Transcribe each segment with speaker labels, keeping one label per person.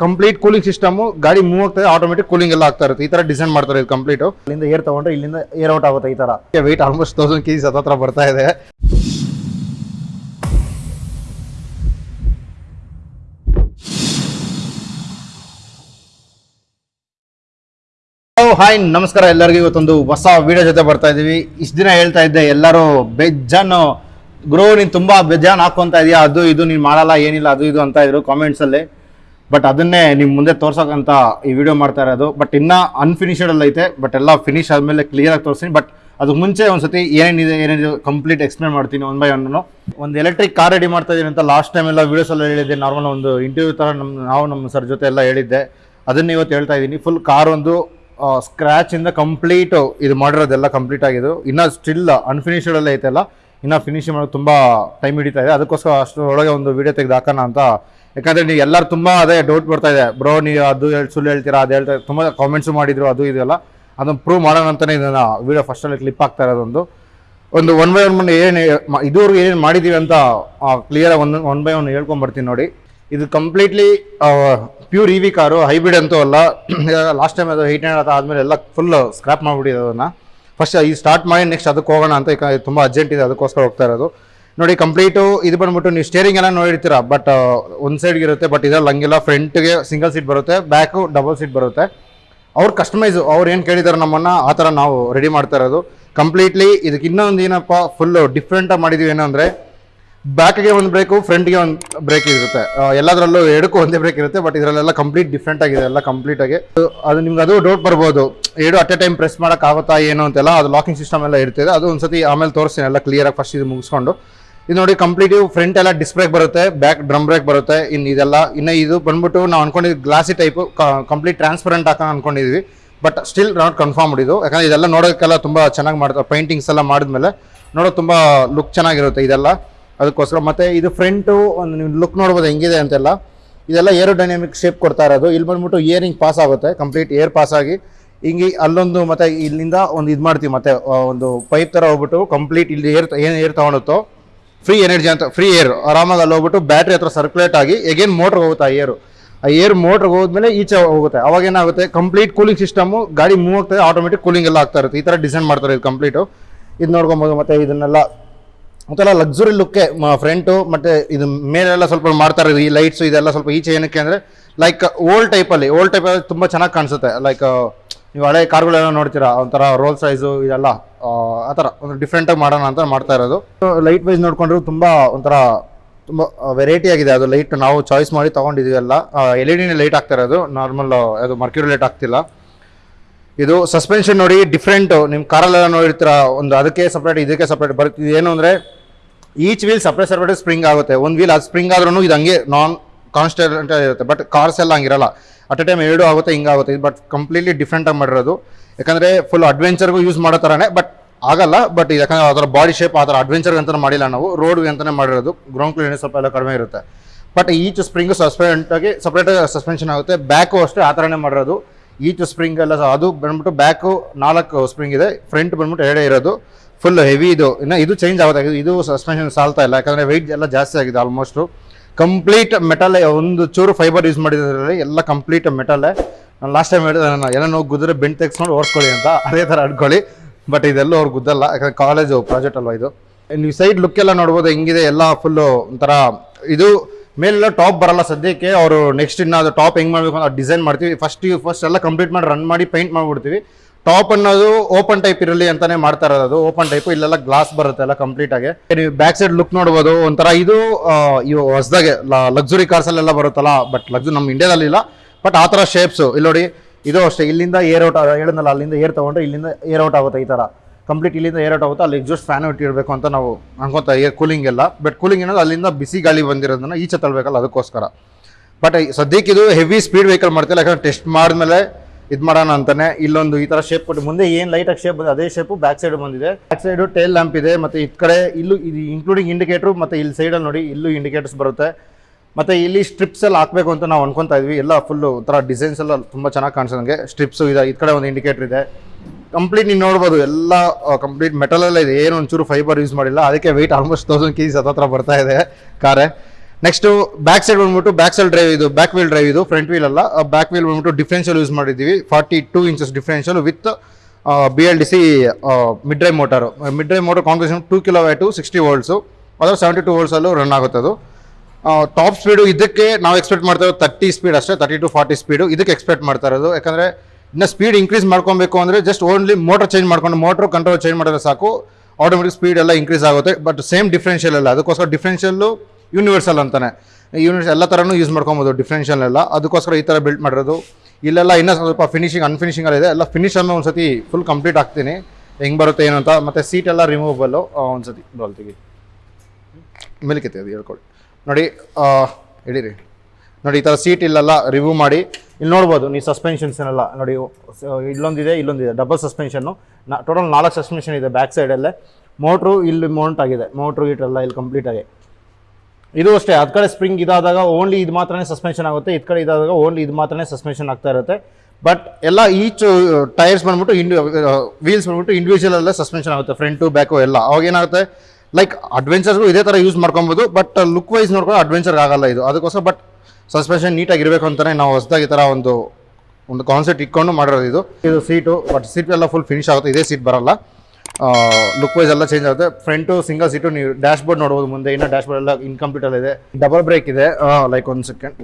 Speaker 1: Complete cooling system ಗಾಡಿ move ಆಗ್ತದೆ automatic cooling ಎಲ್ಲ ಆಗ್ತಾ ಇರುತ್ತೆ. ಈ ತರ ಡಿಸೈನ್ ಮಾಡ್ತಾರೆ ಇದು ಕಂಪ್ಲೀಟ್ ಇಲ್ಲಿಂದ ಏರ್ ತಗೊಂಡ್ರೆ ಇಲ್ಲಿಂದ ಏರ್ ಔಟ್ ಆಗುತ್ತೆ ಈ ತರ. ವೆಯ್ಟ್ ಆಲ್ಮೋಸ್ಟ್ ತೌಸಂಡ್ ಕೆಜಿ ಹತ್ರ ಬರ್ತಾ ಇದೆ. ಹಾಯ್ ನಮಸ್ಕಾರ ಎಲ್ಲರಿಗೂ. ಇವತ್ತೊಂದು ಹೊಸ ವಿಡಿಯೋ ಜೊತೆ ಬರ್ತಾ ಇದೀವಿ ಇಷ್ಟು ದಿನ ಹೇಳ್ತಾ ಇದ್ದೆ ಎಲ್ಲರೂ ಬೆಜ್ಜನ್ನು ಗ್ರೋ ನೀನು ತುಂಬಾ ಬೆಜ್ಜಾನ್ ಹಾಕೊಂತ ಇದೆಯಾ? ಅದು ಇದು ನೀನು ಮಾಡಲ್ಲ ಏನಿಲ್ಲ ಅದು ಇದು ಅಂತ ಇದ್ರು ಕಾಮೆಂಟ್ಸ್ ಅಲ್ಲಿ. ಬಟ್ ಅದನ್ನೇ ನಿಮ್ಮ ಮುಂದೆ ತೋರ್ಸೋಕ್ಕಂತ ಈ ವಿಡಿಯೋ ಮಾಡ್ತಾ ಇರೋದು. ಬಟ್ ಇನ್ನ ಅನ್ಫಿನಿಷಡಲ್ಲಿ ಐತೆ. ಬಟ್ ಎಲ್ಲ ಫಿನಿಶ್ ಆದಮೇಲೆ ಕ್ಲಿಯರ್ ಆಗಿ ತೋರಿಸ್ತೀನಿ. ಬಟ್ ಅದಕ್ಕೆ ಮುಂಚೆ ಒಂದ್ಸತಿ ಏನೇನಿದೆ ಏನೇನಿದೆ ಕಂಪ್ಲೀಟ್ ಎಕ್ಸ್ಪ್ಲೇನ್ ಮಾಡ್ತೀನಿ ಒನ್ ಬೈ ಒನ್ನು ಒಂದು ಎಲೆಕ್ಟ್ರಿಕ್ ಕಾರ್ ರೆಡಿ ಮಾಡ್ತಾ ಇದೀನಿ ಅಂತ ಲಾಸ್ಟ್ ಟೈಮ್ ಎಲ್ಲ ವಿಡಿಯೋಸ್ ಎಲ್ಲ ಹೇಳಿದ್ದೆ. ನಾರ್ಮಲ್ ಒಂದು ಇಂಟರ್ವ್ಯೂ ತರ ನಮ್ಮ ನಾವು ನಮ್ಮ ಸರ್ ಜೊತೆ ಎಲ್ಲ ಹೇಳಿದ್ದೆ. ಅದನ್ನ ಇವತ್ತು ಹೇಳ್ತಾ ಇದ್ದೀನಿ ಫುಲ್ ಕಾರ್ ಒಂದು ಸ್ಕ್ರಾಚ್ ಇಂದ ಕಂಪ್ಲೀಟ್ ಇದು ಮಾಡಿರೋದೆಲ್ಲ ಕಂಪ್ಲೀಟ್ ಆಗಿದ್ದು. ಇನ್ನ ಸ್ಟಿಲ್ ಅನ್ಫಿನಿಷಡಲ್ಲೇ ಐತೆಲ್ಲ ಇನ್ನ ಫಿನಿಶ್ ಮಾಡೋದು ತುಂಬಾ ಟೈಮ್ ಹಿಡಿತಾ ಇದೆ. ಅದಕ್ಕೋಸ್ಕರ ಅಷ್ಟರೊಳಗೆ ಒಂದು ವಿಡಿಯೋ ತೆಗೆದು ಹಾಕೋಣ ಅಂತ ಯಾಕಂದ್ರೆ ನೀವು ಎಲ್ಲರೂ ತುಂಬಾ ಅದೇ ಡೌಟ್ ಬರ್ತಾ ಇದೆ. ಬ್ರೋ, ನೀವು ಅದು ಹೇಳ್- ಸುಳ್ಳು ಹೇಳ್ತೀರಾ, ಅದು ಹೇಳ್ತಾ ತುಂಬಾ ಕಾಮೆಂಟ್ಸ್ ಮಾಡಿದ್ರು, ಅದು ಇದೆಲ್ಲ ಅದನ್ನ ಪ್ರೂವ್ ಮಾಡೋಣ ಅಂತಾನೆ ಇದನ್ನು ವೀಡಿಯೋ ಫಸ್ಟ್ ಅಲ್ಲಿ ಕ್ಲಿಪ್ ಆಗ್ತಾ ಇರೋದೊಂದು. ಒಂದು ಒನ್ ಬೈ ಒನ್ ಏನು ಇದುವರೆಗೂ ಏನೇನು ಮಾಡಿದೀವಿ ಅಂತ ಕ್ಲಿಯರ್ ಒಂದು ಒನ್ ಬೈ ಒನ್ ಹೇಳ್ಕೊಂಬರ್ತೀನಿ ನೋಡಿ. ಇದು completely pure E V car hybrid ಅಂತೂ ಅಲ್ಲ. ಲಾಸ್ಟ್ ಟೈಮ್ ಅದು ಏಯ್ಟ್ ಹಂಡ್ರೆಡ್ ಆದ್ಮೇಲೆ ಎಲ್ಲ ಫುಲ್ ಸ್ಕ್ರಾಪ್ ಮಾಡಿಬಿಟ್ಟಿದೆ ಅದನ್ನು. ಫಸ್ಟ್ ಈ ಸ್ಟಾರ್ಟ್ ಮಾಡಿ ನೆಕ್ಸ್ಟ್ ಅದಕ್ಕೆ ಹೋಗೋಣ ಅಂತ ಈಗ ತುಂಬ ಅರ್ಜೆಂಟ್ ಇದೆ, ಅದಕ್ಕೋಸ್ಕರ ಹೋಗ್ತಾ ಇರೋದು. ನೋಡಿ ಕಂಪ್ಲೀಟು ಇದು ಬಂದ್ಬಿಟ್ಟು ನೀವು ಸ್ಟೇರಿಂಗ್ ಎಲ್ಲ ನೋಡಿರ್ತೀರ ಬಟ್ ಒಂದು ಸೈಡ್ಗೆ ಇರುತ್ತೆ ಬಟ್ ಇದ್ರಲ್ಲಿ ಹಂಗಿಲ್ಲ ಫ್ರಂಟ್ಗೆ ಸಿಂಗಲ್ ಸೀಟ್ ಬರುತ್ತೆ ಬ್ಯಾಕು ಡಬಲ್ ಸೀಟ್ ಬರುತ್ತೆ. ಅವ್ರು ಕಸ್ಟಮೈಸು ಅವ್ರು ಏನು ಕೇಳಿದಾರೆ ನಮ್ಮನ್ನು, ಆ ಥರ ನಾವು ರೆಡಿ ಮಾಡ್ತಾ ಇರೋದು. ಕಂಪ್ಲೀಟ್ಲಿ ಇದಕ್ಕೆ ಇನ್ನೊಂದು ಏನಪ್ಪ ಫುಲ್ಲು ಡಿಫ್ರೆಂಟಾಗಿ ಮಾಡಿದ್ದೀವಿ ಏನಂದ್ರೆ ಬ್ಯಾಕ್ಗೆ ಒಂದು ಬ್ರೇಕು ಫ್ರಂಟ್ಗೆ ಒಂದು ಬ್ರೇಕ್ ಇರುತ್ತೆ. ಎಲ್ಲದರಲ್ಲೂ ಎರಡಕ್ಕೂ ಒಂದೇ ಬ್ರೇಕ್ ಇರುತ್ತೆ ಬಟ್ ಇದರಲ್ಲೆಲ್ಲ ಕಂಪ್ಲೀಟ್ ಡಿಫ್ರೆಂಟ್ ಆಗಿದೆ, ಎಲ್ಲ ಕಂಪ್ಲೀಟ್ ಆಗಿ. ಅದು ನಿಮ್ಗೆ ಅದು ಡೌಟ್ ಬರ್ಬೋದು. ಎರಡು ಅಟ್ ಎ ಟೈಮ್ ಪ್ರೆಸ್ ಮಾಡೋಕ್ಕಾಗುತ್ತಾ ಏನು ಅಂತೆಲ್ಲ, ಅದು ಲಾಕಿಂಗ್ ಸಿಸ್ಟಮ್ ಎಲ್ಲ ಇರ್ತದೆ, ಅದು ಒಂದ್ಸತಿ ಆಮೇಲೆ ತೋರಿಸ್ತೀನಿ, ಎಲ್ಲ ಕ್ಲಿಯರಾಗಿ ಫಸ್ಟ್ ಇದು ಮುಗಿಸ್ಕೊಂಡು. ಇದು ನೋಡಿ ಕಂಪ್ಲೀಟ್ ಫ್ರಂಟ್ ಎಲ್ಲ ಡಿಸ್ ಬ್ರೇಕ್ ಬರುತ್ತೆ ಬ್ಯಾಕ್ ಡ್ರಮ್ ಬ್ರೇಕ್ ಬರುತ್ತೆ ಇನ್ನು ಇದೆಲ್ಲ. ಇನ್ನು ಇದು ಬಂದ್ಬಿಟ್ಟು ನಾವು ಅನ್ಕೊಂಡಿದ್ದು ಗ್ಲಾಸಿ ಟೈಪ್ ಕಂಪ್ಲೀಟ್ ಟ್ರಾನ್ಸ್ಪರೆಂಟ್ ಹಾಕ ಅನ್ಕೊಂಡಿದ್ವಿ. ಬಟ್ ಸ್ಟಿಲ್ ನಾಟ್ ಕನ್ಫರ್ಮ್ ಇದು. ಯಾಕಂದ್ರೆ ಇದೆಲ್ಲ ನೋಡೋಕ್ಕೆಲ್ಲ ತುಂಬಾ ಚೆನ್ನಾಗಿ ಮಾಡ್ತಾರೆ ಪೇಂಟಿಂಗ್ಸ್ ಎಲ್ಲ ಮಾಡಿದ್ಮೇಲೆ ನೋಡೋಕೆ ತುಂಬಾ ಲುಕ್ ಚೆನ್ನಾಗಿರುತ್ತೆ ಇದೆಲ್ಲ. ಅದಕ್ಕೋಸ್ಕರ ಮತ್ತೆ ಇದು ಫ್ರಂಟು ಒಂದು ನೀವು ಲುಕ್ ನೋಡ್ಬೋದು ಹೆಂಗಿದೆ ಅಂತೆಲ್ಲ. ಇದೆಲ್ಲ ಏರೋ ಡೈನಾಮಿಕ್ ಶೇಪ್ ಕೊಡ್ತಾ ಇರೋದು. ಇಲ್ಲಿ ಬಂದ್ಬಿಟ್ಟು ಇಯರಿಂಗ್ ಪಾಸ್ ಆಗುತ್ತೆ ಕಂಪ್ಲೀಟ್ ಏರ್ ಪಾಸ್ ಆಗಿ. ಹಿಂಗೆ ಅಲ್ಲೊಂದು ಮತ್ತೆ ಇಲ್ಲಿಂದ ಒಂದು ಇದು ಮಾಡ್ತೀವಿ ಮತ್ತೆ ಒಂದು ಪೈಪ್ ತರ ಹೋಗ್ಬಿಟ್ಟು ಕಂಪ್ಲೀಟ್ ಇಲ್ಲಿ ಏರ್ ಏನು ಏರ್ ತಗೊಳುತ್ತೋ ಫ್ರೀ ಎನರ್ಜಿ ಅಂತ ಫ್ರೀ ಏರ್ ಆರಾಮಾಗಿ ಅಲ್ಲಿ ಹೋಗ್ಬಿಟ್ಟು ಬ್ಯಾಟ್ರಿ ಹತ್ರ ಸರ್ಕ್ಯುಲೇಟ್ ಆಗಿ ಎಗೇನ್ ಮೋಟ್ರ್ ಹೋಗುತ್ತೆ ಆ ಏರು ಆ ಏರ್ ಮೋಟ್ರ್ ಹೋದ್ಮೇಲೆ ಈಚೆ ಹೋಗುತ್ತೆ. ಅವಾಗ ಏನಾಗುತ್ತೆ? ಕಂಪ್ಲೀಟ್ ಕೂಲಿಂಗ್ ಸಿಸ್ಟಮ್ ಗಾಡಿ ಮೂವ್ ಆಗ್ತದೆ ಆಟೋಮೆಟಿಕ್ ಕೂಲಿಂಗ್ ಎಲ್ಲ ಆಗ್ತಾ ಇರುತ್ತೆ. ಈ ತರ ಡಿಸೈನ್ ಮಾಡ್ತಾರೆ ಇದು ಕಂಪ್ಲೀಟು ಇದು ನೋಡ್ಕೊಬೋದು ಮತ್ತೆ ಇದನ್ನೆಲ್ಲ. ಮತ್ತೆಲ್ಲ ಲಕ್ಸುರಿ ಲುಕ್ಕೆ ಫ್ರಂಟು ಮತ್ತೆ ಇದು ಮೇಲೆಲ್ಲ ಸ್ವಲ್ಪ ಮಾಡ್ತಾರೆ ಈ ಲೈಟ್ಸ್ ಇದೆಲ್ಲ ಸ್ವಲ್ಪ ಈಚೆ ಏನಕ್ಕೆ ಅಂದ್ರೆ ಲೈಕ್ ಓಲ್ಡ್ ಟೈಪಲ್ಲಿ ಓಲ್ಡ್ ಟೈಪ್ ತುಂಬಾ ಚೆನ್ನಾಗಿ ಕಾಣಿಸುತ್ತೆ. ಲೈಕ್ ನೀವು ಹಳೆ ಕಾರ್ಗಳೆಲ್ಲ ನೋಡ್ತೀರಾ ಒಂಥರ ರೋಲ್ ಸೈಜು ಇದೆಲ್ಲ ಆ, ಥರ ಒಂದು ಡಿಫ್ರೆಂಟಾಗಿ ಮಾಡೋಣ ಅಂತ ಮಾಡ್ತಾ ಇರೋದು. ಲೈಟ್ ವೈಸ್ ನೋಡ್ಕೊಂಡ್ರು ತುಂಬ ಒಂಥರ ತುಂಬ ವೆರೈಟಿ ಆಗಿದೆ ಅದು ಲೈಟ್ ನಾವು ಚಾಯ್ಸ್ ಮಾಡಿ ತೊಗೊಂಡಿದ್ದೀವಿ ಎಲ್ಲ. ಎಲ್ ಇ ಡಿನೇ ಲೈಟ್ ಆಗ್ತಾ ಇರೋದು ನಾರ್ಮಲ್ ಅದು ಮರ್ಕ್ಯೂರಿ ಲೈಟ್ ಆಗ್ತಿಲ್ಲ ಇದು ಸಸ್ಪೆನ್ಷನ್ ನೋಡಿ ಡಿಫ್ರೆಂಟ್ ನಿಮ್ಮ ಕಾರಲ್ಲೆಲ್ಲ ನೋಡಿರ್ತೀರ ಒಂದು ಅದಕ್ಕೆ ಸಪ್ರೇಟ್ ಇದಕ್ಕೆ ಸಪ್ರೇಟ್ ಬರುತ್ತೆ ಏನು ಅಂದರೆ each wheel separate separate spring ಆಗುತ್ತೆ. ಒಂದು ವೀಲ್ ಅದು ಸ್ಪ್ರಿಂಗ್ ಆದ್ರೂ ಇದು ಹಂಗೆ ನಾನ್ ಕಾನ್ಸ್ಟೆಂಟ್ ಇರುತ್ತೆ. ಬಟ್ ಕಾರ್ಸ್ ಎಲ್ಲ ಹಂಗಿರಲ್ಲ. ಅಟ್ ಎ ಟೈಮ್ ಎರಡು ಆಗುತ್ತೆ ಹಿಂಗಾಗುತ್ತೆ ಇದು ಬಟ್ ಕಂಪ್ಲೀಟ್ಲಿ ಡಿಫ್ರೆಂಟ್ ಆಗಿ ಮಾಡಿರೋದು. ಯಾಕಂದರೆ ಫುಲ್ ಅಡ್ವೆಂಚರ್ಗೂ ಯೂಸ್ ಮಾಡೋ ಥರನೇ ಬಟ್ ಆಗಲ್ಲ. ಬಟ್ ಯಾಕಂದರೆ ಅದರ ಬಾಡಿ ಶೇಪ್ ಆ ಥರ ಅಡ್ವೆಂಚರ್ಗೆ ಅಂತ ಮಾಡಿಲ್ಲ ನಾವು. ರೋಡ್ಗೆ ಅಂತಲೇ ಮಾಡಿರೋದು. ಗ್ರೌಂಡ್ ಕ್ಲೀನೆಸ್ ಸ್ವಲ್ಪ ಎಲ್ಲ ಕಡಿಮೆ ಇರುತ್ತೆ. ಬಟ್ ಈಚ್ ಸ್ಪ್ರಿಂಗು ಸಸ್ಪೆಂಟಾಗಿ ಸಪ್ರೇಟ್ ಸಸ್ಪೆನ್ಷನ್ ಆಗುತ್ತೆ. ಬ್ಯಾಕು ಅಷ್ಟೇ ಆ ಥರನೇ ಮಾಡಿರೋದು. ಈಚ್ ಸ್ಪ್ರಿಂಗ್ ಎಲ್ಲ ಅದು ಬಂದ್ಬಿಟ್ಟು ಬ್ಯಾಕು ನಾಲ್ಕು ಸ್ಪ್ರಿಂಗ್ ಇದೆ. ಫ್ರಂಟ್ ಬಂದ್ಬಿಟ್ಟು ಎರಡೇ ಇರೋದು. ಫುಲ್ ಹೆವಿ ಇದು. ಇನ್ನು ಇದು ಚೇಂಜ್ ಆಗುತ್ತೆ. ಇದು ಸಸ್ಪೆನ್ಷನ್ ಸಾಲ್ತಾ ಇಲ್ಲ. ಯಾಕಂದರೆ ವೆಯ್ಟ್ ಎಲ್ಲ ಜಾಸ್ತಿ ಆಗಿದೆ ಆಲ್ಮೋಸ್ಟ್ ಕಂಪ್ಲೀಟ್ ಮೆಟಲ್ ಒಂದು ಚೂರು ಫೈಬರ್ ಯೂಸ್ ಮಾಡಿದ್ರಲ್ಲಿ ಎಲ್ಲ ಕಂಪ್ಲೀಟ್ ಮೆಟಲ್ಲೇ ನಾನು ಲಾಸ್ಟ್ ಟೈಮ್ ಹೇಳಿದೆ, ನಾನು ಏನೋ ಗುದ್ರೆ ಬೆಂಡ್ ತೆಗೆಸ್ಕೊಂಡು ಓಡಿಸ್ಕೊಳ್ಳಿ ಅಂತ. ಅದೇ ಥರ ಅಡ್ಕೊಳ್ಳಿ ಬಟ್ ಇದೆಲ್ಲ ಅವ್ರು ಗುದ್ದಲ್ಲ. ಯಾಕಂದ್ರೆ ಕಾಲೇಜು ಪ್ರಾಜೆಕ್ಟ್ ಅಲ್ವಾ ಇದು? ನೀವು ಸೈಡ್ ಲುಕ್ ಎಲ್ಲ ನೋಡ್ಬೋದು, ಹೆಂಗಿದೆ, ಎಲ್ಲ ಫುಲ್ಲು ಒಂಥರ ಇದು ಮೇಲೆಲ್ಲ ಟಾಪ್ ಬರಲ್ಲ ಸದ್ಯಕ್ಕೆ. ಅವರು ನೆಕ್ಸ್ಟ್ ಇನ್ನು ಅದು ಟಾಪ್ ಹೆಂಗೆ ಮಾಡಬೇಕು ಅಂತ ಡಿಸೈನ್ ಮಾಡ್ತೀವಿ. ಫಸ್ಟ್ ಫಸ್ಟ್ ಎಲ್ಲ ಕಂಪ್ಲೀಟ್ ಮಾಡಿ ರನ್ ಮಾಡಿ ಪೇಂಟ್ ಮಾಡ್ಬಿಡ್ತೀವಿ. ಟಾಪ್ ಅನ್ನೋದು ಓಪನ್ ಟೈಪ್ ಇರಲಿ ಅಂತಾನೆ ಮಾಡ್ತಾ ಇರೋದು ಓಪನ್ ಟೈಪ್, ಇಲ್ಲೆಲ್ಲ ಗ್ಲಾಸ್ ಬರುತ್ತೆ ಎಲ್ಲ ಕಂಪ್ಲೀಟ್ ಆಗಿ. ನೀವು ಬ್ಯಾಕ್ ಸೈಡ್ ಲುಕ್ ನೋಡ್ಬೋದು. ಒಂಥರ ಇದು ಇವು ಹೊಸದಾಗೆ ಲಕ್ಸುರಿ ಕಾರ್ಸ್ ಅಲ್ಲೆಲ್ಲ ಬರುತ್ತಲ್ಲ ಬಟ್ ಲಕ್ಸು ನಮ್ಮ ಇಂಡಿಯಾದಲ್ಲಿ ಇಲ್ಲ. ಬಟ್ ಆ ಥರ ಶೇಪ್ಸ್ ಇಲ್ಲಿ ನೋಡಿ ಇದು ಅಷ್ಟೇ, ಇಲ್ಲಿಂದ ಏರ್ ಔಟ್ ಹೇಳಿದ್ನಲ್ಲ ಅಲ್ಲಿಂದ ಏರ್ ತಗೊಂಡ್ರೆ ಇಲ್ಲಿಂದ ಏರ್ ಔಟ್ ಆಗುತ್ತೆ ಈ ಥರ. ಕಂಪ್ಲೀಟ್ ಇಲ್ಲಿಂದ ಏರ್ ಔಟ್ ಆಗುತ್ತೆ, ಅಲ್ಲಿ ಎಕ್ಸಾಸ್ಟ್ ಫ್ಯಾನ್ ಇಟ್ಟಿರಬೇಕು ಅಂತ ನಾವು ಅನ್ಕೊಂತ ಏರ್ ಕೂಲಿಂಗ್ ಎಲ್ಲ. ಬಟ್ ಕೂಲಿಂಗ್ ಏನೋ ಅಲ್ಲಿಂದ ಬಿಸಿ ಗಾಳಿ ಬಂದಿರೋದನ್ನ ಈಚೆ ತಳ್ಬೇಕಲ್ಲ ಅದಕ್ಕೋಸ್ಕರ. ಬಟ್ ಸದ್ಯಕ್ಕೆ ಇದು ಹೆವಿ ಸ್ಪೀಡ್ ವೆಹಿಕಲ್ ಮಾಡ್ತಿಲ್ಲ ಯಾಕಂದ್ರೆ ಟೆಸ್ಟ್ ಮಾಡಿದ್ಮೇಲೆ ಇದು ಮಾಡೋಣ ಅಂತಾನೆ ಇಲ್ಲೊಂದು ಈ ತರ ಶೇಪ್ ಕೊಟ್ಟು, ಮುಂದೆ ಏನು ಲೈಟ್ ಆಗಿ ಶೇಪ್ ಬಂದಿದೆ ಅದೇ ಶೇಪ್ ಬ್ಯಾಕ್ ಸೈಡ್ ಬಂದಿದೆ. ಬ್ಯಾಕ್ ಸೈಡ್ ಟೇಲ್ ಲ್ಯಾಂಪ್ ಇದೆ, ಮತ್ತೆ ಈ ಕಡೆ ಇಲ್ಲೂ ಇದು ಇನ್ಕ್ಲೂಡಿಂಗ್ ಇಂಡಿಕೇಟರ್ ಮತ್ತೆ ಇಲ್ಲಿ ಸೈಡಲ್ಲಿ ನೋಡಿ, ಇಲ್ಲೂ ಇಂಡಿಕೇಟರ್ಸ್ ಬರುತ್ತೆ. ಮತ್ತೆ ಇಲ್ಲಿ ಸ್ಟ್ರಿಪ್ಸ್ ಎಲ್ಲ ಹಾಕಬೇಕು ಅಂತ ನಾವು ಅನ್ಕೊಂತಾ ಇದ್ವಿ. ಎಲ್ಲ ಫುಲ್ ಒಂಥರ ಡಿಸೈನ್ಸ್ ಎಲ್ಲ ತುಂಬಾ ಚೆನ್ನಾಗಿ ಕಾಣಿಸೋ ನನಗೆ ಸ್ಟ್ರಿಪ್ಸ್ ಇದೆ ಈ ಕಡೆ ಒಂದು ಇಂಡಿಕೇಟರ್ ಇದೆ. ಕಂಪ್ಲೀಟ್ ನೀವು ನೋಡ್ಬೋದು, ಎಲ್ಲ ಕಂಪ್ಲೀಟ್ ಮೆಟಲ್ ಎಲ್ಲ ಇದೆ. ಏನು ಒಂಚೂರು ಫೈಬರ್ ಯೂಸ್ ಮಾಡಿಲ್ಲ. ಅದಕ್ಕೆ ವೆಯ್ಟ್ ಆಲ್ಮೋಸ್ಟ್ ತೌಸಂಡ್ ಕೆಜಿ ಹತ್ರ ಬರ್ತಾ ಇದೆ. ಕಾರೆ ನೆಕ್ಸ್ಟು ಬ್ಯಾಕ್ ಸೈಡ್ ಬಂದ್ಬಿಟ್ಟು ಬ್ಯಾಕ್ ಸೈಡ್ ಡ್ರೈವ್ ಇದು ಬ್ಯಾಕ್ ವೀಲ್ ಡ್ರೈವ್ ಇದು ಫ್ರಂಟ್ ವೀಲ್ ಅಲ್ಲ. ಬ್ಯಾಕ್ ವೀಲ್ ಬಂದ್ಬಿಟ್ಟು ಡಿಫ್ರೆನ್ಷಿಯಲ್ ಯೂಸ್ ಮಾಡಿದ್ದೀವಿ. Forty two inches differential with B L D C mid drive motor mid drive motor combination two kilo to sixty volts ಅದರ seventy two ವೋಲ್ಟ್ಸಲ್ಲೂ run ಆಗುತ್ತೆ ಅದು top speed ಇದಕ್ಕೆ ನಾವು expect ಮಾಡ್ತಾ ಇರೋದು ತರ್ಟಿ ಸ್ಪೀಡ್ ಅಷ್ಟೇ ತರ್ಟಿ ಟು ಫಾರ್ಟಿ ಸ್ಪೀಡು ಇದಕ್ಕೆ ಎಕ್ಸ್ಪೆಕ್ಟ್ ಮಾಡ್ತಾ ಇರೋದು. ಯಾಕಂದರೆ ಇನ್ನು ಸ್ಪೀಡ್ ಇನ್ಕ್ರೀಸ್ ಮಾಡ್ಕೊಬೇಕು ಅಂದರೆ ಜಸ್ಟ್ ಓನ್ಲಿ ಮೋಟರ್ ಚೇಂಜ್ ಮಾಡ್ಕೊಂಡು ಮೋಟ್ರ್ ಕಂಟ್ರೋಲ್ ಚೇಂಜ್ ಮಾಡಿದ್ರೆ ಸಾಕು. ಆಟೋಮೆಟಿಕ್ ಸ್ಪೀಡ್ ಎಲ್ಲ ಇನ್ಕ್ರೀಸ್ ಆಗುತ್ತೆ. ಬಟ್ ಸೇಮ್ ಡಿಫ್ರೆನ್ಷಿಯಲ್ ಅಲ್ಲ. ಅದಕ್ಕೋಸ್ಕರ ಡಿಫ್ರೆನ್ಷಿಯಲ್ಲು ಯೂನಿವರ್ಸಲ್ ಅಂತಾನೆ. ಯೂನಿವರ್ಸ್ ಎಲ್ಲ ಥರನೂ ಯೂಸ್ ಮಾಡ್ಕೊಬೋದು ಡಿಫ್ರೆನ್ಷಿಯಲ್ ಎಲ್ಲ. ಅದಕ್ಕೋಸ್ಕರ ಈ ಥರ ಬಿಲ್ಡ್ ಮಾಡಿರೋದು. ಇಲ್ಲೆಲ್ಲ ಇನ್ನೂ ಸ್ವಲ್ಪ ಫಿನಿಶಿಂಗ್ ಅನ್ಫಿನಿಷಿಂಗ್ ಇದೆ. ಎಲ್ಲ ಫಿನಿಶ್ ಅನ್ನೋ ಒಂದು ಸತಿ ಫುಲ್ ಕಂಪ್ಲೀಟ್ ಆಗ್ತೀನಿ. ಹೆಂಗೆ ಬರುತ್ತೆ ಏನು ಅಂತ. ಮತ್ತು ಸೀಟ್ ಎಲ್ಲ ರಿಮೂವಬಲ್ಲು ಒಂದು ಸತಿ ಬಾಲ್ತಿಗೆ ಅದು ಹೇಳ್ಕೊಳ್ಳಿ ನೋಡಿ ಹೇಳಿರಿ. ನೋಡಿ, ಈ ಥರ ಸೀಟ್ ಇಲ್ಲೆಲ್ಲ ರಿಮೂವ್ ಮಾಡಿ. ಇಲ್ಲಿ ನೋಡ್ಬೋದು ನೀವು ಸಸ್ಪೆನ್ಷನ್ಸ್ ಎಲ್ಲ ನೋಡಿ ಇಲ್ಲೊಂದಿದೆ ಇಲ್ಲೊಂದಿದೆ. ಡಬಲ್ ಸಸ್ಪೆನ್ಷನ್ನು ನಾ ಟೋಟಲ್ ನಾಲ್ಕು ಸಸ್ಪೆನ್ಷನ್ ಇದೆ ಬ್ಯಾಕ್ ಸೈಡಲ್ಲೇ ಮೋಟ್ರು ಇಲ್ಲಿ ಮೌಂಟ್ ಆಗಿದೆ. ಮೋಟ್ರು ಗೀಟ್ರೆಲ್ಲ ಇಲ್ಲಿ ಕಂಪ್ಲೀಟ್ ಆಗಿ. ಇದು ಅಷ್ಟೇ. ಅದು ಕಡೆ ಸ್ಪ್ರಿಂಗ್ ಇದಾದಾಗ ಓನ್ಲಿ ಇದು ಮಾತ್ರನೇ ಸಸ್ಪೆನ್ಷನ್ ಆಗುತ್ತೆ. ಇದು ಕಡೆ ಇದಾದಾಗ ಓನ್ಲಿ ಇದು ಮಾತ್ರನೇ ಸಸ್ಪೆನ್ಷನ್ ಆಗ್ತಾ ಇರುತ್ತೆ. ಬಟ್ ಎಲ್ಲ ಈಚ್ ಟೈರ್ಸ್ ಬಂದ್ಬಿಟ್ಟು ಇಂಡಿ ವೀಲ್ಸ್ ಬಂದ್ಬಿಟ್ಟು ಇಂಡಿವಿಜುವಲ್ ಎಲ್ಲ ಸಸ್ಪೆನ್ಷನ್ ಆಗುತ್ತೆ. ಫ್ರಂಟು ಬ್ಯಾಕು ಎಲ್ಲ. ಅವಾಗ ಏನಾಗುತ್ತೆ? ಲೈಕ್ ಅಡ್ವೆಂಚರ್ಸ್ಗೂ ಇದೇ ಥರ ಯೂಸ್ ಮಾಡ್ಕೊಬೋದು ಬಟ್ ಲುಕ್ ವೈಸ್ ನೋಡ್ಕೊಂಡು ಅಡ್ವೆಂಚರ್ ಆಗಲ್ಲ ಇದು. ಅದಕ್ಕೋಸ್ಕರ ಬಟ್ ಸಸ್ಪೆನ್ಷನ್ ನೀಟಾಗಿ ಇರಬೇಕು ಅಂತಲೇ ನಾವು ಹೊಸದಾಗಿ ಥರ ಒಂದು ಒಂದು ಕಾನ್ಸೆಪ್ಟ್ ಇಟ್ಕೊಂಡು ಮಾಡಿರೋದು ಇದು. ಇದು ಸೀಟು ಬಟ್ ಸೀಟ್ ಎಲ್ಲ ಫುಲ್ ಫಿನಿಶ್ ಆಗುತ್ತೆ. ಇದೇ ಸೀಟ್ ಬರಲ್ಲ. ಲುಕ್ ವೈಸ್ ಎಲ್ಲ ಚೇಂಜ್ ಆಗುತ್ತೆ. ಫ್ರಂಟು ಸಿಂಗಲ್ ಸೀಟು ನೀವು ಡ್ಯಾಶ್ ಬೋರ್ಡ್ ನೋಡ್ಬೋದು ಮುಂದೆ. ಇನ್ನೂ ಡ್ಯಾಶ್ ಬೋರ್ಡ್ ಎಲ್ಲ ಇನ್ಕಂಪ್ಲೀಟ್ ಇದೆ ಡಬಲ್ ಬ್ರೇಕ್ ಇದೆ. ಲೈಕ್ ಒಂದು ಸೆಕೆಂಡ್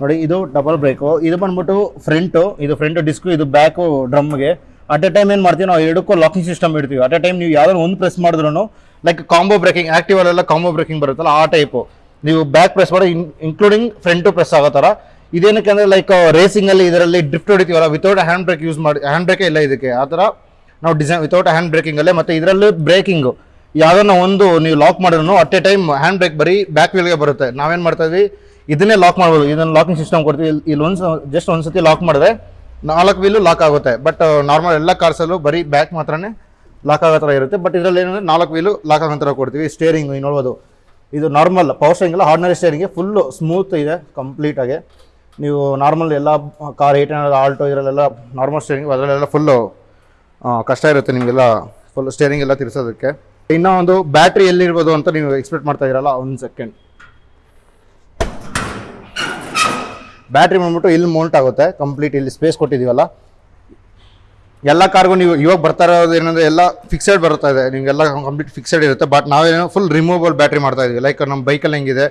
Speaker 1: ನೋಡಿ, ಇದು ಡಬಲ್ ಬ್ರೇಕು ಇದು ಬಂದ್ಬಿಟ್ಟು ಫ್ರಂಟು ಇದು ಫ್ರಂಟ್ ಡಿಸ್ಕು ಇದು ಬ್ಯಾಕು ಡ್ರಮ್ಗೆ ಅಟ್ ಎ ಟೈಮ್ ಏನು ಮಾಡ್ತೀವಿ, ನಾವು ಎರಡಕ್ಕೂ ಲಾಕಿಂಗ್ ಸಿಸ್ಟಮ್ ಇಡ್ತೀವಿ. ಅಟ್ ಎ ಟೈಮ್ ನೀವು ಯಾವ್ದಾದ್ರು ಒಂದು ಪ್ರೆಸ್ ಮಾಡಿದ್ರು ಲೈಕ್ ಕಾಂಬೋ ಬ್ರೇಕಿಂಗ್ ಆ್ಯಕ್ಟಿವಲ್ಲೆಲ್ಲ ಕಾಂಬೋ ಬ್ರೇಕಿಂಗ್ ಬರುತ್ತಲ್ಲ, ಆ ಟೈಪು ನೀವು ಬ್ಯಾಕ್ ಪ್ರೆಸ್ ಮಾಡಿ ಇನ್ಕ್ಲೂಡಿಂಗ್ ಫ್ರಂಟು ಪ್ರೆಸ್ ಆಗೋ ಥರ. ಇದೇನಕ್ಕೆ ಅಂದರೆ ಲೈಕ್ ರೇಸಿಂಗಲ್ಲಿ ಇದರಲ್ಲಿ ಡ್ರಿಫ್ಟ್ ಹೊಡಿತೀವಲ್ಲ ವಿತೌಟ್ ಹ್ಯಾಂಡ್ ಬ್ರೇಕ್ ಯೂಸ್ ಮಾಡಿ ಹ್ಯಾಂಡ್ ಬ್ರೇಕೇ ಇಲ್ಲ ಇದಕ್ಕೆ. ಆ ಥರ ನಾವು ಡಿಸೈನ್ ವಿತೌಟ್ ಹ್ಯಾಂಡ್ ಬ್ರೇಕಿಂಗಲ್ಲೇ ಮತ್ತು ಇದರಲ್ಲಿ ಬ್ರೇಕಿಂಗು ಯಾವ್ದನ್ನ ಒಂದು ನೀವು ಲಾಕ್ ಮಾಡಿದ್ರು at a time hand brake ಬರೀ ಬ್ಯಾಕ್ ವೀಲ್ಗೆ ಬರುತ್ತೆ. ನಾವೇನು ಮಾಡ್ತಾ ಇದ್ವಿ? ಇದನ್ನೇ ಲಾಕ್ ಮಾಡ್ಬೋದು. ಇದನ್ನು ಲಾಕಿಂಗ್ ಸಿಸ್ಟಮ್ ಕೊಡ್ತೀವಿ. ಇಲ್ಲಿ- ಇಲ್ಲಿ ಒಂದು ಜಸ್ಟ್ ಒಂದು ಸತಿ ಲಾಕ್ ಮಾಡಿದ್ರೆ, ನಾಲ್ಕು ವೀಲು ಲಾಕ್ ಆಗುತ್ತೆ. ಬಟ್ ನಾರ್ಮಲ್ ಎಲ್ಲ ಕಾರ್ಸಲ್ಲೂ ಬರೀ ಬ್ಯಾಕ್ ಮಾತ್ರನೇ ಲಾಕ್ ಆಗೋ ಥರ ಇರುತ್ತೆ. ಬಟ್ ಇದರಲ್ಲಿ ಏನಂದರೆ, ನಾಲ್ಕು ವೀಲು ಲಾಕ್ ಆಗೋ ಥರ ಕೊಡ್ತೀವಿ. ಸ್ಟೇರಿಂಗು ನೋಡ್ಬೋದು. ಇದು ನಾರ್ಮಲ್ ಪವರ್ ಸ್ಟೇರಿಂಗ್ ಎಲ್ಲ ಆರ್ಡಿನರಿ ಸ್ಟೇರಿಂಗ್ಗೆ ಫುಲ್ಲು ಸ್ಮೂತ್ ಇದೆ ಕಂಪ್ಲೀಟಾಗಿ ನೀವು ನಾರ್ಮಲ್ ಎಲ್ಲ ಕಾರ್ ಏಟ್ ಹಂಡ್ರೆಡ್ ಆಲ್ಟೋ ಇದರಲ್ಲೆಲ್ಲ ನಾರ್ಮಲ್ ಸ್ಟೇರಿಂಗ್ ಅದರಲ್ಲೆಲ್ಲ ಫುಲ್ಲು ಕಷ್ಟ ಇರುತ್ತೆ ನಿಮಗೆಲ್ಲ ಫುಲ್ ಸ್ಟೇರಿಂಗ್ ಎಲ್ಲ ತಿರ್ಸೋದಕ್ಕೆ. ಇನ್ನೂ ಒಂದು ಬ್ಯಾಟ್ರಿ ಎಲ್ಲಿರ್ಬೋದು ಅಂತ ನೀವು ಎಕ್ಸ್ಪೆಕ್ಟ್ ಮಾಡ್ತಾ ಇರಲ್ಲ, ಒಂದು ಸೆಕೆಂಡ್ ಬ್ಯಾಟ್ರಿ ಬಂದ್ಬಿಟ್ಟು ಇಲ್ಲಿ ಮೌಂಟ್ ಆಗುತ್ತೆ ಕಂಪ್ಲೀಟ್ ಇಲ್ಲಿ ಸ್ಪೇಸ್ ಕೊಟ್ಟಿದ್ದೀವಲ್ಲ. ಎಲ್ಲ ಕಾರ್ಗೂ ನೀವು ಇವಾಗ ಬರ್ತಾ ಇರೋದು ಏನಂದರೆ ಎಲ್ಲ ಫಿಕ್ಸೆಡ್ ಬರ್ತಾ ಇದೆ, ನಿಮಗೆಲ್ಲ ಕಂಪ್ಲೀಟ್ ಫಿಕ್ಸೆಡ್ ಇರುತ್ತೆ ಬಟ್ ನಾವೇನೋ ಫುಲ್ ರಿಮೂವಬಲ್ ಬ್ಯಾಟ್ರಿ ಮಾಡ್ತಾ ಇದೀವಿ. ಲೈಕ್ ನಮ್ಮ ಬೈಕಲ್ಲಿ ಹೆಂಗಿದೆ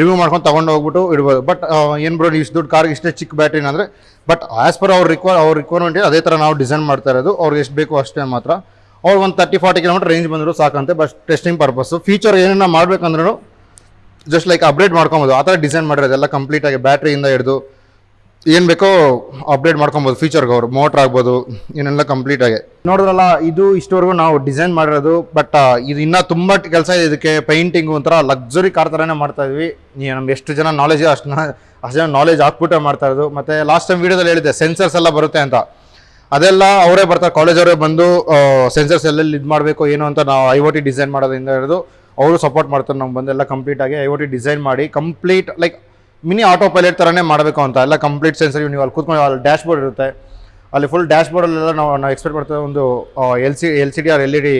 Speaker 1: ರಿಮೂವ್ ಮಾಡ್ಕೊಂಡು ತೊಗೊಂಡು ಹೋಗ್ಬಿಟ್ಟು ಇಡ್ಬೋದು. ಬಟ್ ಏನು ಬ್ರೋ ಇಷ್ಟು ದುಡ್ಡು ಕಾರ್ಗೆ ಇಷ್ಟೇ ಚಿಕ್ಕ ಬ್ಯಾಟ್ರಿನ ಅಂದರೆ ಬಟ್ ಆ್ಯಸ್ ಪರ್ ಅವ್ರ ರಿಕ್ವೈರ್ ಅವ್ರ ರಿಕ್ವೈರ್ಮೆಂಟ್ ಅದೇ ಥರ ನಾವು ಡಿಸೈನ್ ಮಾಡ್ತಾ ಇರೋದು. ಅವ್ರಿಗೆ ಎಷ್ಟು ಬೇಕು ಅಷ್ಟೇ ಮಾತ್ರ. ಅವ್ರು ಒಂದು ತರ್ಟಿ ಫಾರ್ಟಿ ಕಿಲೋಮೀಟರ್ ರೇಂಜ್ ಬಂದರೂ ಸಾಕಂತೆ ಬಟ್ ಟೆಸ್ಟಿಂಗ್ ಪರ್ಪಸ್ಸು ಫೀಚರ್ ಏನೇನ ಮಾಡಬೇಕಂದ್ರೂ ಜಸ್ಟ್ ಲೈಕ್ ಅಪ್ಡೇಟ್ ಮಾಡ್ಕೊಬೋದು. ಆ ಥರ ಡಿಸೈನ್ ಮಾಡಿರೋದು. ಎಲ್ಲ ಕಂಪ್ಲೀಟಾಗಿ ಬ್ಯಾಟ್ರಿಯಿಂದ ಹಿಡಿದು ಏನು ಬೇಕೋ ಅಪ್ಡೇಟ್ ಮಾಡ್ಕೊಬೋದು ಫೀಚರ್ಗೆ ಅವರು ಮೋಟ್ರ್ ಆಗ್ಬೋದು ಏನೆಲ್ಲ ಕಂಪ್ಲೀಟಾಗಿ ನೋಡಿದ್ರಲ್ಲ, ಇದು ಇಷ್ಟವರೆಗೂ ನಾವು ಡಿಸೈನ್ ಮಾಡಿರೋದು ಬಟ್ ಇದು ಇನ್ನೂ ತುಂಬ ಕೆಲಸ ಇದೆ ಇದಕ್ಕೆ ಪೈಂಟಿಂಗು ಒಂಥರ ಲಕ್ಸುರಿ ಕಾರ್ ಥರನೇ ಮಾಡ್ತಾ ಇದ್ವಿ. ನಮ್ಗೆ ಎಷ್ಟು ಜನ ನಾಲೆಜ್ ಅಷ್ಟು ಅಷ್ಟು ಜನ ನಾಲೆಜ್ ಹಾಕ್ಬಿಟ್ಟೆ ಮಾಡ್ತಾ ಇರೋದು. ಮತ್ತು ಲಾಸ್ಟ್ ಟೈಮ್ ವೀಡಿಯೋದಲ್ಲಿ ಹೇಳಿದೆ ಸೆನ್ಸರ್ಸ್ ಎಲ್ಲ ಬರುತ್ತೆ ಅಂತ. ಅದೆಲ್ಲ ಅವರೇ ಬರ್ತಾರೆ ಕಾಲೇಜ್ ಅವರೇ ಬಂದು ಸೆನ್ಸರ್ಸ್ ಎಲ್ಲೆಲ್ಲಿ ಇದು ಮಾಡಬೇಕು, ಏನು ಅಂತ ನಾವು ಐ ಒ ಟಿ ಡಿಸೈನ್ ಮಾಡೋದ್ರಿಂದ ಹಿಡಿದು, ಅವರು ಸಪೋರ್ಟ್ ಮಾಡ್ತಾರೆ, ನಮ್ಗೆ ಬಂದೆಲ್ಲ ಕಂಪ್ಲೀಟಾಗಿ ಐ ಒ ಟಿ ಡಿಸೈನ್ ಮಾಡಿ complete like mini autopilot ಥರನೇ ಮಾಡಬೇಕು ಅಂತ. ಎಲ್ಲ ಕಂಪ್ಲೀಟ್ ಸೆನ್ಸರ್ ನೀವು ಅಲ್ಲಿ ಕೂತ್ಕೊಂಡು ಅಲ್ಲಿ ಡ್ಯಾಶ್ ಬೋರ್ಡ್ ಇರುತ್ತೆ. ಅಲ್ಲಿ ಫುಲ್ ಡ್ಯಾಶ್ ಬೋರ್ಡಲ್ಲೆಲ್ಲ ನಾವು ನಾವು ಎಕ್ಸ್ಪೆಕ್ಟ್ ಮಾಡ್ತೇವೆ ಒಂದು L C L C D R L E D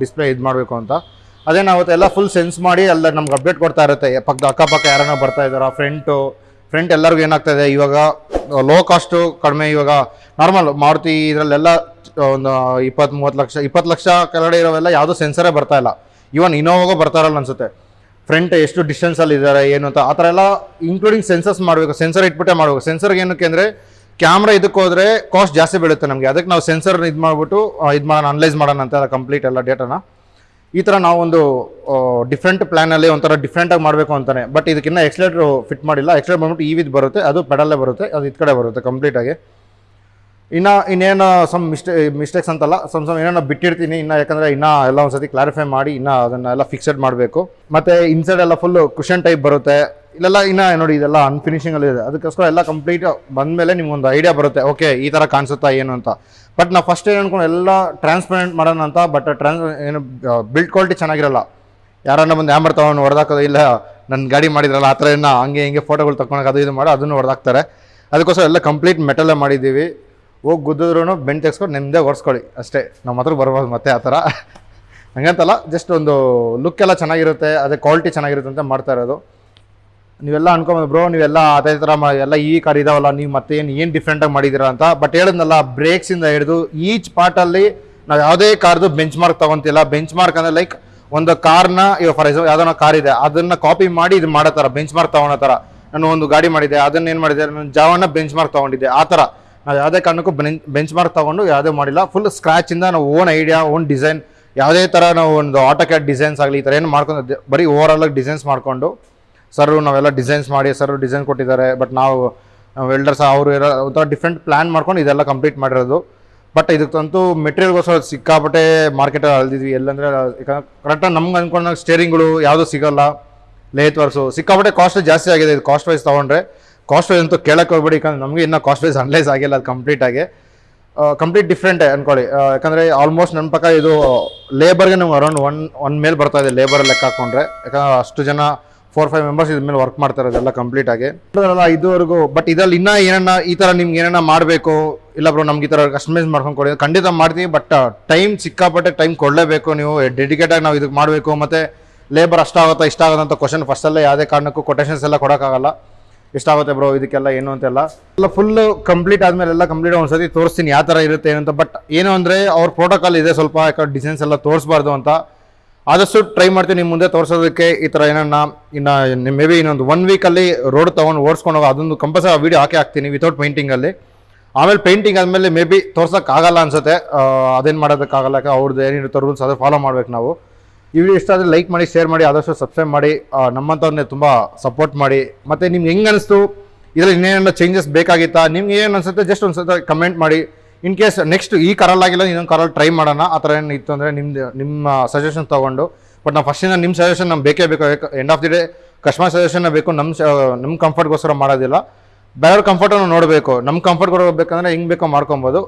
Speaker 1: display ಇದು ಮಾಡಬೇಕು ಅಂತ. ಅದೇನಾಗುತ್ತೆ ಎಲ್ಲ ಫುಲ್ ಸೆನ್ಸ್ ಮಾಡಿ ಎಲ್ಲ ನಮ್ಗೆ ಅಪ್ಡೇಟ್ ಕೊಡ್ತಾ ಇರುತ್ತೆ. ಪಕ್ಕ, ಅಕ್ಕಪಕ್ಕ ಯಾರನ್ನ ಬರ್ತಾ ಇದ್ದಾರಾ ಫ್ರೆಂಟು ಫ್ರೆಂಟ್ ಎಲ್ಲರಿಗೂ ಏನಾಗ್ತಾ ಇದೆ? ಇವಾಗ ಲೋ ಕಾಸ್ಟು ಕಡಿಮೆ ಇವಾಗ ನಾರ್ಮಲ್ ಮಾರುತಿ ಇದರಲ್ಲೆಲ್ಲ ಒಂದು ಇಪ್ಪತ್ತು ಮೂವತ್ತು ಲಕ್ಷ, ಇಪ್ಪತ್ತು ಲಕ್ಷ ಕೆಳಗಡೆ ಇರೋವೆಲ್ಲ ಯಾವುದೂ ಸೆನ್ಸರೇ ಬರ್ತಾ ಇಲ್ಲ. ಇವನ್ ಇನೋವಾಗೂ ಬರ್ತಾರಲ್ಲ ಅನ್ಸುತ್ತೆ. ಫ್ರಂಟ್ ಎಷ್ಟು ಡಿಸ್ಟೆನ್ಸಲ್ಲಿ ಇದ್ದಾರೆ, ಏನು ಅಂತ, ಆ ಥರ ಎಲ್ಲ ಇನ್ಕ್ಲೂಡಿಂಗ್ ಸೆನ್ಸರ್ಸ್ ಮಾಡಬೇಕು ಸೆನ್ಸರ್ ಇಟ್ಬಿಟ್ಟೆ ಮಾಡಬೇಕು. ಸೆನ್ಸರ್ಗೆ ಏನಕ್ಕೆ ಅಂದರೆ ಕ್ಯಾಮ್ರಾ ಇದಕ್ಕೆ ಹೋದರೆ ಕಾಸ್ಟ್ ಜಾಸ್ತಿ ಬೀಳುತ್ತೆ ನಮಗೆ. ಅದಕ್ಕೆ ನಾವು ಸೆನ್ಸರ್ ಇದು ಮಾಡಿಬಿಟ್ಟು ಇದು ಮಾಡೋಣ ಅನಲೈಸ್ ಮಾಡೋಣ ಅಂತ ಕಂಪ್ಲೀಟ್ ಎಲ್ಲ ಡೇಟಾನ ಈ ಥರ ನಾವೊಂದು ಡಿಫ್ರೆಂಟ್ ಪ್ಲ್ಯಾನಲ್ಲಿ ಒಂಥರ ಡಿಫ್ರೆಂಟಾಗಿ ಮಾಡಬೇಕು ಅಂತಾನೆ. ಬಟ್ ಇದಕ್ಕಿನ್ನ ಎಕ್ಸ್ಲೇಟ್ರು ಫಿಟ್ ಮಾಡಿಲ್ಲ. ಎಕ್ಸ್ಲೇಟ್ ಬಂದ್ಬಿಟ್ಟು ಈ ವಿದ್ ಬರುತ್ತೆ, ಅದು ಪೆಡಲ್ಲೇ ಬರುತ್ತೆ, ಅದು ಇದು ಕಡೆ ಬರುತ್ತೆ ಕಂಪ್ಲೀಟಾಗಿ ಇನ್ನು ಇನ್ನೇನು ಸಮ್ ಮಿಸ್ಟೇ ಮಿಸ್ಟೇಕ್ಸ್ ಅಂತಲ್ಲ ಸಮ್ ಸಮ್ ಏನೋ ಬಿಟ್ಟಿರ್ತೀನಿ, ಇನ್ನು ಯಾಕಂದರೆ ಇನ್ನೂ ಎಲ್ಲ ಒಂದು ಸತಿ ಕ್ಲಾರಿಫೈ ಮಾಡಿ ಇನ್ನೂ ಅದನ್ನೆಲ್ಲ ಫಿಕ್ಸಡ್ ಮಾಡಬೇಕು. ಮತ್ತು ಇನ್ಸೈಡ್ ಎಲ್ಲ ಫುಲ್ಲು ಕುಷನ್ ಟೈಪ್ ಬರುತ್ತೆ. ಇಲ್ಲೆಲ್ಲ ಇನ್ನು ನೋಡಿ ಇದೆಲ್ಲ ಅನ್ಫಿನಿಷಿಂಗಲ್ಲಿ ಇದೆ. ಅದಕ್ಕೋಸ್ಕರ ಎಲ್ಲ ಕಂಪ್ಲೀಟ್ ಬಂದಮೇಲೆ ನಿಮ್ಗೊಂದು ಐಡಿಯಾ ಬರುತ್ತೆ. ಓಕೆ ಈ ಥರ ಕಾಣಿಸುತ್ತಾ ಏನು ಅಂತ. ಬಟ್ ನಾವು ಫಸ್ಟ್ ಏನು ಅನ್ಕೊಂಡು, ಎಲ್ಲ ಟ್ರಾನ್ಸ್ಪರೆಂಟ್ ಮಾಡೋಣ ಅಂತ ಬಟ್ ಟ್ರಾನ್ಸ್ ಏನು ಬಿಲ್ಡ್ ಕ್ವಾಲಿಟಿ ಚೆನ್ನಾಗಿರಲ್ಲ. ಯಾರನ್ನ ಬಂದು ಹ್ಯಾಮರ್ ತೊಗೊಂಡು ಹೊಡೆದಾಕೋದು ಇಲ್ಲ ನನ್ನ ಗಾಡಿ ಮಾಡಿದ್ರಲ್ಲ, ಆ ಥರ ಏನೋ, ಹಂಗೆ ಹಿಂಗೆ ಫೋಟೋಗಳು ತಗೊಳಕ್ಕೆ ಅದು ಇದು ಮಾಡಿ, ಅದನ್ನು ಹೊಡೆದಾಕ್ತಾರೆ. ಅದಕ್ಕೋಸ್ಕರ ಎಲ್ಲ ಕಂಪ್ಲೀಟ್ ಮೆಟಲ್ಲೇ ಮಾಡಿದ್ದೀವಿ. ಹೋಗಿ ಗುದ್ದಿದ್ರು ಬೆಂಡ್ ತೆಗೆಸ್ಕೊಂಡು ನೆಮ್ಮದೇ ಓಡಿಸ್ಕೊಳ್ಳಿ. ಅಷ್ಟೇ. ನಮ್ಮ ಹತ್ರ ಬರ್ಬೋದು ಮತ್ತೆ ಆ ಥರ. ಹಂಗಂತಲ್ಲ ಜಸ್ಟ್ ಒಂದು ಲುಕ್ ಎಲ್ಲ ಚೆನ್ನಾಗಿರುತ್ತೆ, ಅದೇ ಕ್ವಾಲಿಟಿ ಚೆನ್ನಾಗಿರುತ್ತೆ ಅಂತ ಮಾಡ್ತಾ ಇರೋದು. ನೀವೆಲ್ಲ ಅನ್ಕೊಂಬೋದು, ಬ್ರೋ, ನೀವೆಲ್ಲ ಅದೇ ಥರ ಎಲ್ಲ ಈ ಕಾರ್ ಇದಾವಲ್ಲ, ನೀವು ಮತ್ತೆ ಏನು ಏನು ಡಿಫ್ರೆಂಟಾಗಿ ಮಾಡಿದ್ದೀರಾ ಅಂತ. ಬಟ್ ಹೇಳಿದ್ನಲ್ಲ ಬ್ರೇಕ್ಸಿಂದ ಹಿಡಿದು ಈಚ್ ಪಾರ್ಟಲ್ಲಿ ನಾವು ಯಾವುದೇ ಕಾರ್ದು ಬೆಂಚ್ ಮಾರ್ಕ್ ತೊಗೊತಿಲ್ಲ. ಬೆಂಚ್ ಮಾರ್ಕ್ ಅಂದರೆ ಲೈಕ್ ಒಂದು ಕಾರ್ನ ಇವಾಗ ಫಾರ್ ಎಕ್ಸಾಂಪಲ್ ಯಾವುದೋ ಕಾರ್ ಇದೆ, ಅದನ್ನು ಕಾಪಿ ಮಾಡಿ ಇದು ಮಾಡೋ ಥರ ಬೆಂಚ್ ಮಾರ್ಕ್ ತೊಗೊಳೋ ಥರ. ನಾನು ಒಂದು ಗಾಡಿ ಮಾಡಿದ್ದೆ, ಅದನ್ನ ಏನು ಮಾಡಿದೆ ನಾನು ಜಾವನ್ನ ಬೆಂಚ್ ಮಾರ್ಕ್ ತೊಗೊಂಡಿದ್ದೆ, ಆ ಥರ. ನಾವು ಯಾವುದೇ ಕಾರಣಕ್ಕೂ ಬೆಂಚ್ ಮಾರ್ಕ್ ತೊಗೊಂಡು ಯಾವುದೇ ಮಾಡಿಲ್ಲ. ಫುಲ್ ಸ್ಕ್ರ್ಯಾಚಿಂದ ನಾವು ಓನ್ ಐಡಿಯಾ ಓನ್ ಡಿಸೈನ್ ಯಾವುದೇ ಥರ ನಾವು ಒಂದು ಆಟೋ ಕ್ಯಾಟ್ ಡಿಸೈನ್ಸ್ ಆಗಲಿ, ಈ ಥರ ಏನು ಮಾಡ್ಕೊಂಡು ಬರೀ ಓವರ್ ಆಗಿ ಡಿಸೈನ್ಸ್ ಮಾಡಿಕೊಂಡು ಸರ್ ನಾವೆಲ್ಲ ಡಿಸೈನ್ಸ್ ಮಾಡಿ ಸರ್ ಡಿಸೈನ್ ಕೊಟ್ಟಿದ್ದಾರೆ ಬಟ್ ನಾವು ವೆಲ್ಡರ್ಸ್ ಅವರು ಇರೋ ಒಂಥರ ಡಿಫ್ರೆಂಟ್ ಪ್ಲ್ಯಾನ್ ಮಾಡ್ಕೊಂಡು ಇದೆಲ್ಲ ಕಂಪ್ಲೀಟ್ ಮಾಡಿರೋದು. ಬಟ್ ಇದಕ್ಕಂತೂ ಮೆಟೀರಿಯಲ್ಗೋಸ್ಕರ ಸಿಕ್ಕಾಪಟ್ಟೆ ಮಾರ್ಕೆಟಲ್ಲಿ ಅಳ್ದಿದ್ವಿ. ಎಲ್ಲಂದರೆ ಕರೆಕ್ಟಾಗಿ ನಮ್ಗೆ ಅಂದ್ಕೊಂಡಾಗ ಸ್ಟೇರಿಂಗ್ಗಳು ಯಾವುದೂ ಸಿಗೋಲ್ಲ ಲೇತ್ ವರ್ಸು ಸಿಕ್ಕಾಪಟ್ಟೆ ಕಾಸ್ಟ್ ಜಾಸ್ತಿ ಆಗಿದೆ. ಇದು ಕಾಸ್ಟ್ ವೈಸ್ ತೊಗೊಂಡ್ರೆ ಕಾಸ್ಟ್ ವೈಸ್ ಅಂತೂ ಕೇಳಕ್ಕೆ ಹೋಗ್ಬೇಡಿ, ಯಾಕಂದ್ರೆ ನಮಗೆ ಇನ್ನೂ ಕಾಸ್ಟ್ ವೈಸ್ ಅನಲೈಸ್ ಆಗಿಲ್ಲ ಅದು ಕಂಪ್ಲೀಟಾಗಿ ಕಂಪ್ಲೀಟ್ ಡಿಫ್ರೆಂಟ್ ಅನ್ಕೊಳ್ಳಿ. ಯಾಕಂದರೆ ಆಲ್ಮೋಸ್ಟ್ ನನ್ನ ಪಕ್ಕ ಇದು ಲೇಬರ್ಗೆ ನಮ್ಗೆ ಅರೌಂಡ್ ಒನ್ ಒನ್ ಮೇಲೆ ಬರ್ತಾ ಇದೆ ಲೇಬರ್ ಲೆಕ್ಕ ಹಾಕೊಂಡ್ರೆ. ಯಾಕಂದ್ರೆ ಅಷ್ಟು ಜನ ಫೋರ್ ಫೈವ್ ಮೆಂಬರ್ಸ್ ಇದ್ರ ಮೇಲೆ ವರ್ಕ್ ಮಾಡ್ತಾರೆ ಅದೆಲ್ಲ ಕಂಪ್ಲೀಟ್ ಆಗಿ. ಅಲ್ಲ ಇದುವರೆಗೂ ಬಟ್ ಇದರಲ್ಲಿ ಇನ್ನೂ ಏನನ್ನ ಈ ಥರ ನಿಮ್ಗೆ ಏನನ್ನ ಮಾಡಬೇಕು, ಇಲ್ಲ ಬ್ರೋ ನಮ್ಗೆ ಈ ಥರ ಕಸ್ಟಮೈಸ್ ಮಾಡ್ಕೊಂಡು ಕೊಡಿ ಖಂಡಿತ ಮಾಡ್ತೀವಿ ಬಟ್ ಟೈಮ್ ಸಿಕ್ಕಾಪಟ್ಟೆ ಟೈಮ್ ಕೊಡಲೇಬೇಕು ನೀವು ಡೆಡಿಕೇಟಾಗಿ ನಾವು ಇದಕ್ಕೆ ಮಾಡಬೇಕು, ಮತ್ತು ಲೇಬರ್ ಅಷ್ಟಾಗುತ್ತಾ ಇಷ್ಟ ಆಗುತ್ತಂತ ಕ್ವಶನ್ ಫಸ್ಟಲ್ಲೇ ಯಾವುದೇ ಕಾರಣಕ್ಕೂ ಕೊಟೇಷನ್ಸ್ ಎಲ್ಲ ಕೊಡೋಕ್ಕಾಗಲ್ಲ. ಎಷ್ಟಾಗುತ್ತೆ ಬ್ರೋ ಇದಕ್ಕೆಲ್ಲ, ಏನು ಅಂತೆಲ್ಲ. ಎಲ್ಲ ಫುಲ್ ಕಂಪ್ಲೀಟ್ ಆದಮೇಲೆ ಎಲ್ಲ ಕಂಪ್ಲೀಟ್ ಒಂದ್ಸತಿ ತೋರಿಸ್ತೀನಿ ಯಾವ ಥರ ಇರುತ್ತೆ, ಏನಂತ. ಬಟ್ ಏನು ಅಂದರೆ, ಅವ್ರ ಪ್ರೋಟೋಕಾಲ್ ಇದೆ ಸ್ವಲ್ಪ ಡಿಸೈನ್ಸ್ ಎಲ್ಲ ತೋರಿಸ್ಬಾರ್ದು ಅಂತ. ಆದಷ್ಟು ಟ್ರೈ ಮಾಡ್ತೀನಿ ನಿಮ್ಮ ಮುಂದೆ ತೋರಿಸೋದಕ್ಕೆ ಈ ಥರ ಏನನ್ನ. ಇನ್ನು ಮೇ ಬಿ ಇನ್ನೊಂದು ಒನ್ ವೀಕಲ್ಲಿ ರೋಡ್ ತೊಗೊಂಡು ಓಡಿಸ್ಕೊಂಡು ಹೋಗೋ ಅದೊಂದು ಕಂಪಲ್ಸರಿ ವೀಡಿಯೋ ಹಾಕಿ ಹಾಕ್ತೀನಿ ವಿತೌಟ್ ಪೇಂಟಿಂಗಲ್ಲಿ ಆಮೇಲೆ ಪೇಂಟಿಂಗ್ ಆದಮೇಲೆ ಮೇ ಬಿ ತೋರ್ಸೋಕ್ಕಾಗಲ್ಲ ಅನ್ಸುತ್ತೆ. ಅದೇನು ಮಾಡೋದಕ್ಕಾಗಲ್ಲ ಅವ್ರದ್ದು ಏನಿರುತ್ತೆ ರೂಲ್ಸ್ ಅದೇ ಫಾಲೋ ಮಾಡ್ಬೇಕು ನಾವು. ಈ ವಿಡಿಯೋ ಇಷ್ಟ ಆದರೆ ಲೈಕ್ ಮಾಡಿ ಶೇರ್ ಮಾಡಿ, ಆದಷ್ಟು ಸಬ್ಸ್ಕ್ರೈಬ್ ಮಾಡಿ ನಮ್ಮಂಥವ್ರನ್ನೇ ತುಂಬ ಸಪೋರ್ಟ್ ಮಾಡಿ. ಮತ್ತು ನಿಮ್ಗೆ ಹೆಂಗೆ ಅನಿಸ್ತು? ಇದರಲ್ಲಿ ಇನ್ನೇನೆಲ್ಲ ಚೇಂಜಸ್ ಬೇಕಾಗಿತ್ತಾ? ನಿಮ್ಗೆ ಏನು ಅನಿಸುತ್ತೆ? ಜಸ್ಟ್ ಒಂದು ಸತ ಕಮೆಂಟ್ ಮಾಡಿ. ಇನ್ ಕೇಸ್ ನೆಕ್ಸ್ಟ್ ಈ ಕಾರಲ್ಲಾಗಿಲ್ಲ ಇನ್ನೊಂದು ಕರಲ್ ಟ್ರೈ ಮಾಡೋಣ. ಆ ಥರ ಏನು ಇತ್ತು ಅಂದರೆ ನಿಮ್ದು, ನಿಮ್ಮ ಸಜೆಷನ್ ತೊಗೊಂಡು. ಬಟ್ ನಾವು ಫಸ್ಟಿಂದ ನಿಮ್ಮ ಸಜೆಷನ್ ನಮ್ಗೆ ಬೇಕೇ ಬೇಕು. End of the day customer suggestion ಬೇಕು. ನಮ್ಮ ನಮ್ಮ ಕಂಫರ್ಟ್ಗೋಸ್ಕರ ಮಾಡೋದಿಲ್ಲ. ಬೇರೆಯವ್ರ ಕಂಫರ್ಟನ್ನು ನೋಡಬೇಕು. ನಮ್ಮ ಕಂಫರ್ಟ್ ಕೊಡಬೇಕಂದ್ರೆ ಹೆಂಗೆ ಬೇಕೋ ಮಾಡ್ಕೊಬೋದು.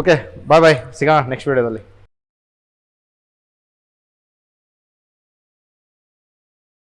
Speaker 1: ಓಕೆ ಬಾಯ್ ಬಾಯ್ ಸಿಗೋಣ ನೆಕ್ಸ್ಟ್ ವೀಡಿಯೋದಲ್ಲಿ